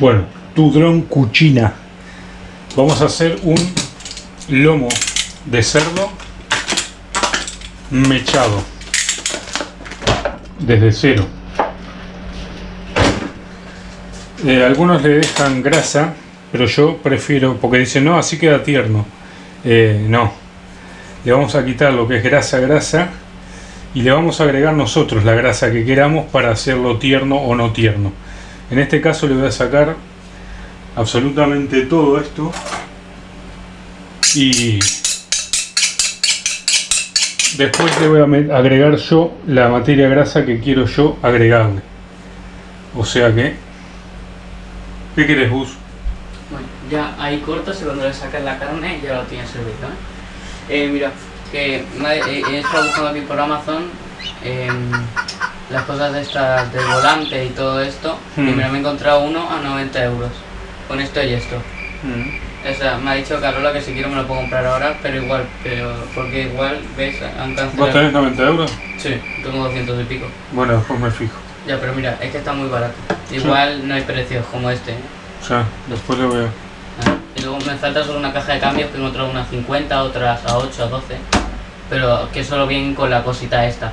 Bueno, tu dron cuchina. Vamos a hacer un lomo de cerdo mechado desde cero. Eh, algunos le dejan grasa, pero yo prefiero, porque dicen no, así queda tierno. Eh, no, le vamos a quitar lo que es grasa, grasa y le vamos a agregar nosotros la grasa que queramos para hacerlo tierno o no tierno. En este caso le voy a sacar absolutamente todo esto y después le voy a agregar yo la materia grasa que quiero yo agregarle. O sea que, ¿qué quieres Gus? Bueno, ya ahí cortas y cuando le sacas la carne ya lo tienes servido. ¿eh? eh mira, que eh, he estado buscando aquí por Amazon em, las cosas de estas del volante y todo esto y hmm. me he encontrado uno a 90 euros con esto y esto hmm. o sea, me ha dicho Carola que si quiero me lo puedo comprar ahora pero igual, pero porque igual ves, han cancelado ¿Vos tenés 90 euros? Sí, tengo 200 y pico bueno, después me fijo ya, pero mira, es que está muy barato igual no hay precios como este ¿eh? o sea, después lo veo ah, y luego me falta solo una caja de cambios que encontrado unas 50, otras a 8, a 12 pero que solo vienen con la cosita esta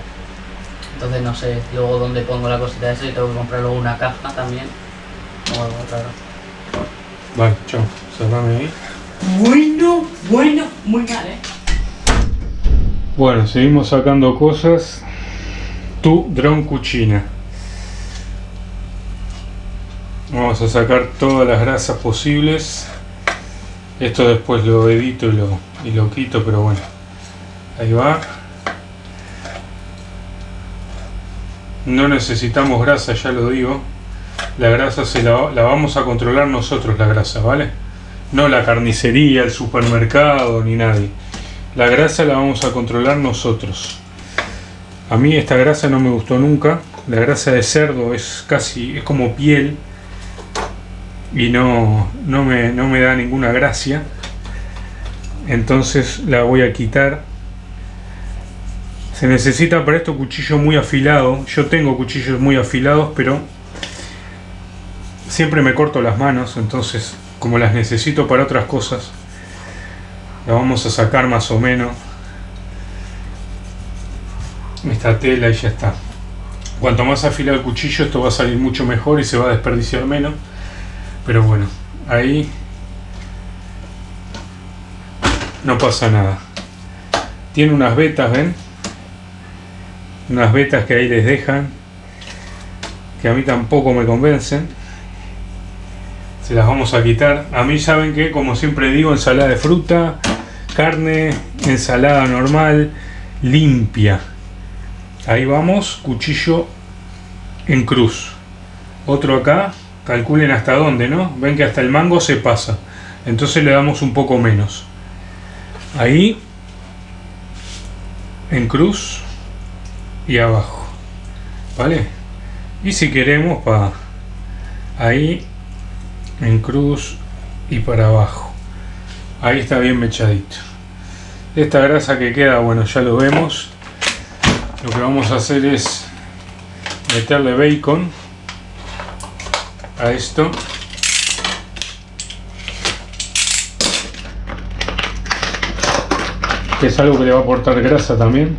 entonces no sé luego dónde pongo la cosita esa y tengo que comprar luego una caja también. O algo raro. Vale, chao, cerrame ahí. Bueno, bueno, muy mal eh bueno, seguimos sacando cosas. Tu dron cuchina. Vamos a sacar todas las grasas posibles. Esto después lo edito y lo, y lo quito pero bueno. Ahí va no necesitamos grasa ya lo digo. La grasa se la, la, vamos a controlar nosotros la grasa vale no la carnicería el supermercado ni nadie. La grasa la vamos a controlar nosotros. A mí esta grasa no me gustó nunca. La grasa de cerdo es casi es como piel y no, no, me, no me da ninguna gracia. Entonces la voy a quitar se necesita para esto cuchillo muy afilado. Yo tengo cuchillos muy afilados, pero siempre me corto las manos, entonces como las necesito para otras cosas, la vamos a sacar más o menos esta tela y ya está. Cuanto más afilado el cuchillo, esto va a salir mucho mejor y se va a desperdiciar menos. Pero bueno, ahí no pasa nada. Tiene unas vetas, ¿ven? Unas vetas que ahí les dejan que a mí tampoco me convencen. Se las vamos a quitar. A mí saben que como siempre digo ensalada de fruta carne ensalada normal limpia. Ahí vamos cuchillo en cruz. Otro acá calculen hasta dónde no ven que hasta el mango se pasa. Entonces le damos un poco menos. Ahí en cruz y abajo. Vale y si queremos para ahí en cruz y para abajo. Ahí está bien mechadito. Esta grasa que queda bueno ya lo vemos. Lo que vamos a hacer es meterle bacon a esto. Que es algo que le va a aportar grasa también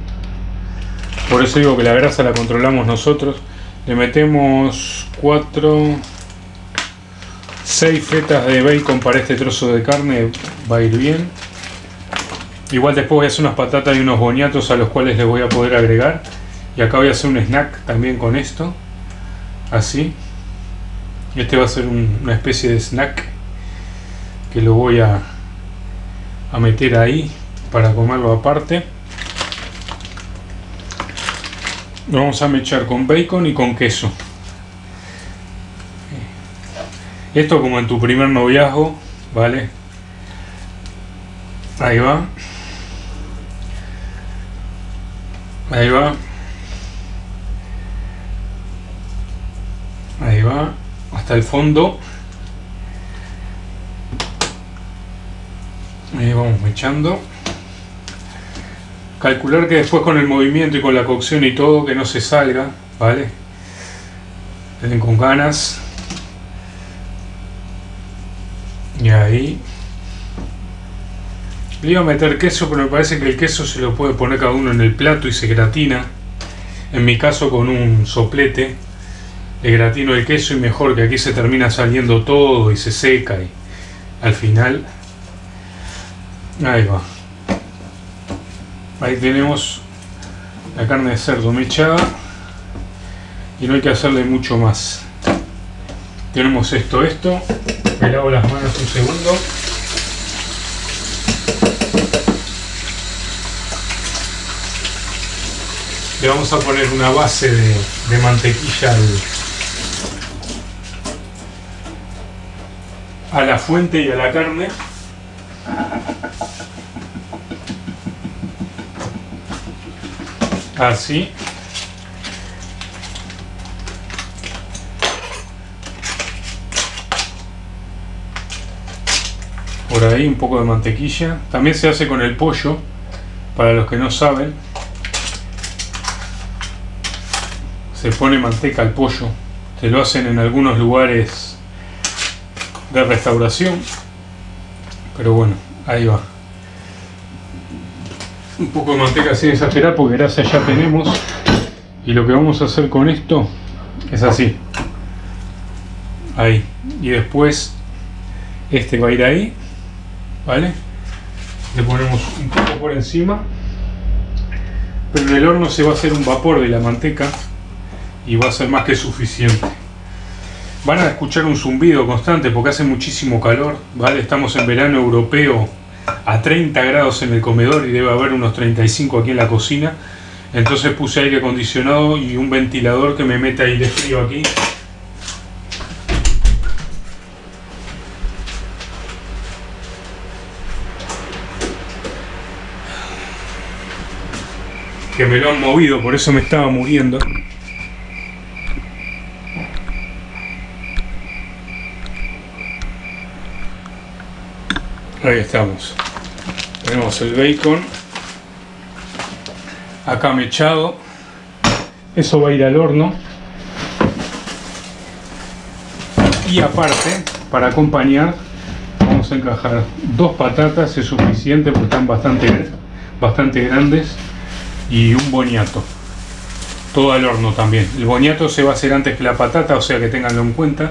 por eso digo que la grasa la controlamos nosotros. Le metemos 4 6 fetas de bacon para este trozo de carne va a ir bien. Igual después voy a hacer unas patatas y unos boniatos a los cuales les voy a poder agregar. Y acá voy a hacer un snack también con esto así. Este va a ser una especie de snack que lo voy a, a meter ahí para comerlo aparte lo vamos a mechar con bacon y con queso. Esto como en tu primer noviazgo vale ahí va. Ahí va. Ahí va. Hasta el fondo. Ahí vamos mechando calcular que después con el movimiento y con la cocción y todo que no se salga vale den con ganas Y ahí. Le iba a meter queso, pero me parece que el queso se lo puede poner cada uno en el plato y se gratina. En mi caso con un soplete. Le gratino el queso y mejor que aquí se termina saliendo todo y se seca y al final. Ahí va. Ahí tenemos la carne de cerdo mechada y no hay que hacerle mucho más. Tenemos esto, esto. Me lavo las manos un segundo. Le vamos a poner una base de, mantequilla a la fuente y a la carne. Así. Por ahí un poco de mantequilla. También se hace con el pollo, para los que no saben. Se pone manteca al pollo. Se lo hacen en algunos lugares de restauración. Pero bueno, ahí va. Un poco de manteca sin exagerar porque gracias ya tenemos. Y lo que vamos a hacer con esto es así. Ahí. Y después este va a ir ahí. ¿Vale? Le ponemos un poco por encima. Pero en el horno se va a hacer un vapor de la manteca y va a ser más que suficiente. Van a escuchar un zumbido constante porque hace muchísimo calor, ¿vale? Estamos en verano europeo a 30 grados en el comedor y debe haber unos 35 aquí en la cocina. Entonces puse aire acondicionado y un ventilador que me mete aire frío aquí que me lo han movido, por eso me estaba muriendo. Ahí estamos. Tenemos el bacon acá mechado. Eso va a ir al horno. Y aparte, para acompañar, vamos a encajar dos patatas, es suficiente porque están bastante, grandes y un boniato. Todo al horno también. El boniato se va a hacer antes que la patata, o sea que tenganlo en cuenta.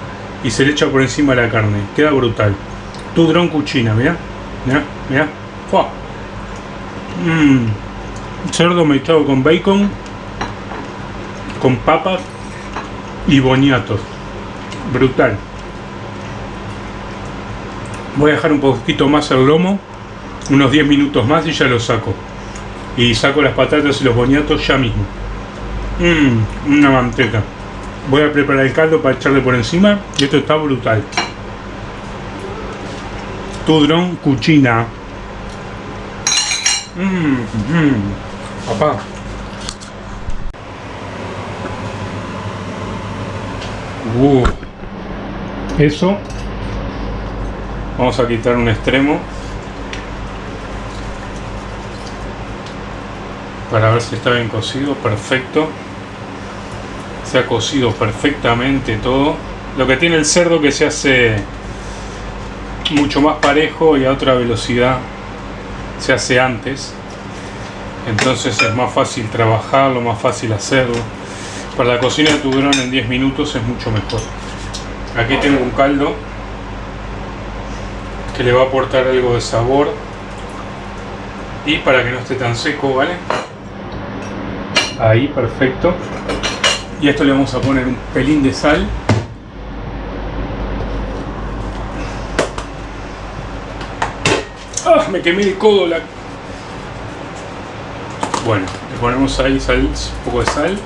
y se le echa por encima la carne. Queda brutal. Tu dron cuchina, mira, mira, mira. Mmm. Cerdo mezclado con bacon, con papas y boñatos. Brutal. Voy a dejar un poquito más el lomo, unos 10 minutos más y ya lo saco y saco las patatas y los boñatos ya mismo. Mmm, una manteca. Voy a preparar el caldo para echarle por encima y esto está brutal. Tudrón cuchina. Mmm, mmm, papá. Uh, eso. Vamos a quitar un extremo. para ver si está bien cocido, perfecto se ha cocido perfectamente todo. Lo que tiene el cerdo que se hace mucho más parejo y a otra velocidad se hace antes. Entonces es más fácil trabajarlo, más fácil hacerlo. Para la cocina de tu grano en 10 minutos es mucho mejor. Aquí tengo un caldo que le va a aportar algo de sabor. Y para que no esté tan seco, ¿vale? Ahí, perfecto. Y a esto le vamos a poner un pelín de sal. ¡Ah! Me quemé el codo la... Bueno, le ponemos ahí sal, un poco de sal.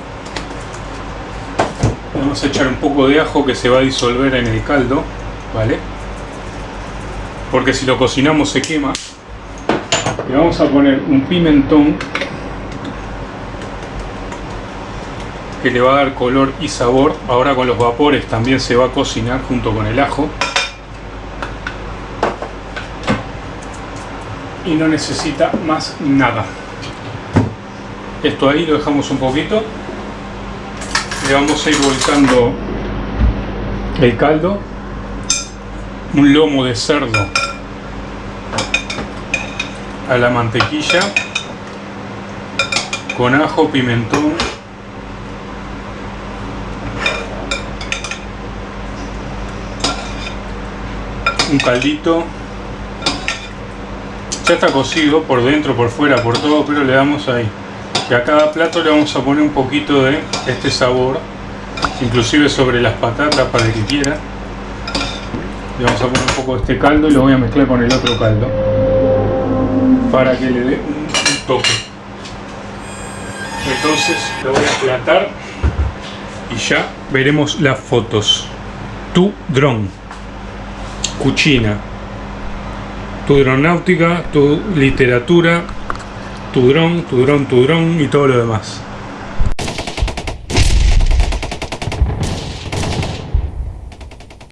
Vamos a echar un poco de ajo que se va a disolver en el caldo, ¿vale? porque si lo cocinamos se quema. Le vamos a poner un pimentón le va a dar color y sabor. Ahora con los vapores también se va a cocinar junto con el ajo. Y no necesita más nada. Esto ahí lo dejamos un poquito. Le vamos a ir volcando el caldo. Un lomo de cerdo a la mantequilla con ajo, pimentón un caldito. Ya está cocido por dentro, por fuera, por todo, pero le damos ahí. Y a cada plato le vamos a poner un poquito de este sabor inclusive sobre las patatas para el que quiera. Le vamos a poner un poco de este caldo y lo voy a mezclar con el otro caldo para que le dé un, toque. Entonces lo voy a platar y ya veremos las fotos. Tu dron cucina tu dronáutica tu literatura tu dron, tu dron, tu dron y todo lo demás